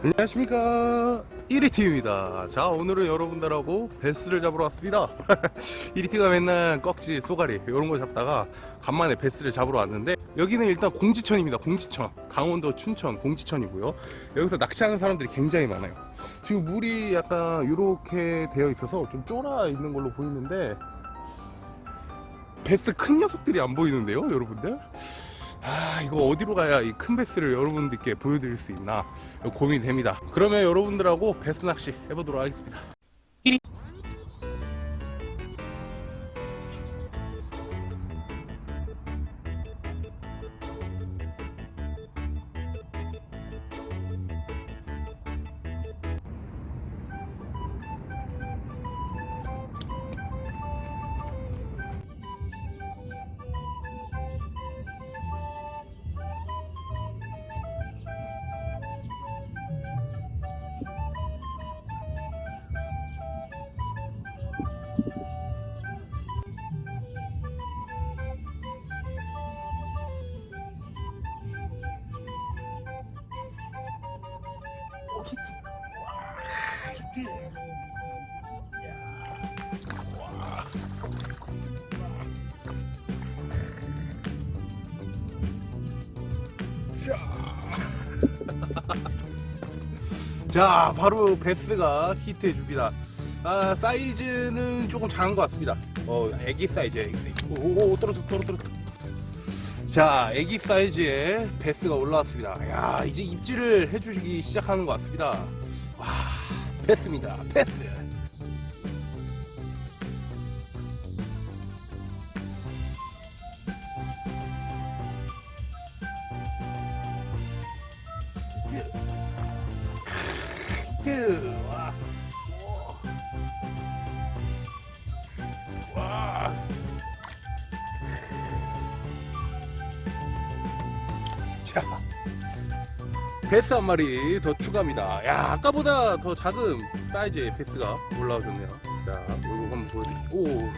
안녕하십니까. 1위팀입니다. 자 오늘은 여러분들하고 베스를 잡으러 왔습니다. 1위팀가 맨날 꺽지 쏘가리 이런 거 잡다가 간만에 베스를 잡으러 왔는데 여기는 일단 공지천입니다. 공지천. 강원도 춘천 공지천이고요. 여기서 낚시하는 사람들이 굉장히 많아요. 지금 물이 약간 이렇게 되어 있어서 좀 쫄아 있는 걸로 보이는데 베스 큰 녀석들이 안 보이는데요 여러분들 아 이거 어디로 가야 이 큰 베스를 여러분들께 보여드릴 수 있나 고민이 됩니다. 그러면 여러분들하고 베스 낚시 해보도록 하겠습니다 자 바로 배스가 히트해 줍니다. 아 사이즈는 조금 작은 것 같습니다. 어 애기 사이즈 애기 사이즈. 오오 떨어져 떨어져 떨어져 자 애기 사이즈의 배스가 올라왔습니다. 야 이제 입질을 해주시기 시작하는 것 같습니다. 와 베스입니다. 베스 히 베스 한 마리 더 추가합니다. 야, 아까보다 더 작은 사이즈의 베스가 올라오셨네요. 자, 이거 한번 보여드릴게요. 오,